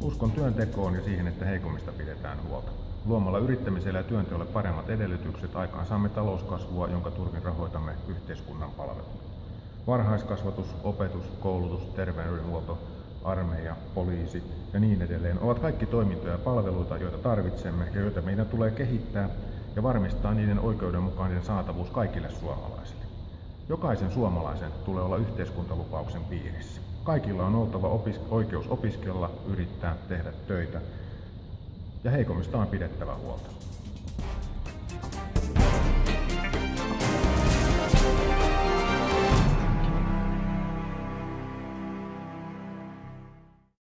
Uskon työntekoon ja siihen, että heikommista pidetään huolta. Luomalla yrittämiselle ja työnteolle paremmat edellytykset aikaan saamme talouskasvua, jonka turvin rahoitamme yhteiskunnan palvelut. Varhaiskasvatus, opetus, koulutus, terveydenhuolto, armeija, poliisi ja niin edelleen ovat kaikki toimintoja ja palveluita, joita tarvitsemme ja joita meidän tulee kehittää ja varmistaa niiden oikeudenmukainen saatavuus kaikille suomalaisille. Jokaisen suomalaisen tulee olla yhteiskuntalupauksen piirissä. Kaikilla on oltava opis- oikeus opiskella, yrittää, tehdä töitä ja heikommista on pidettävä huolta.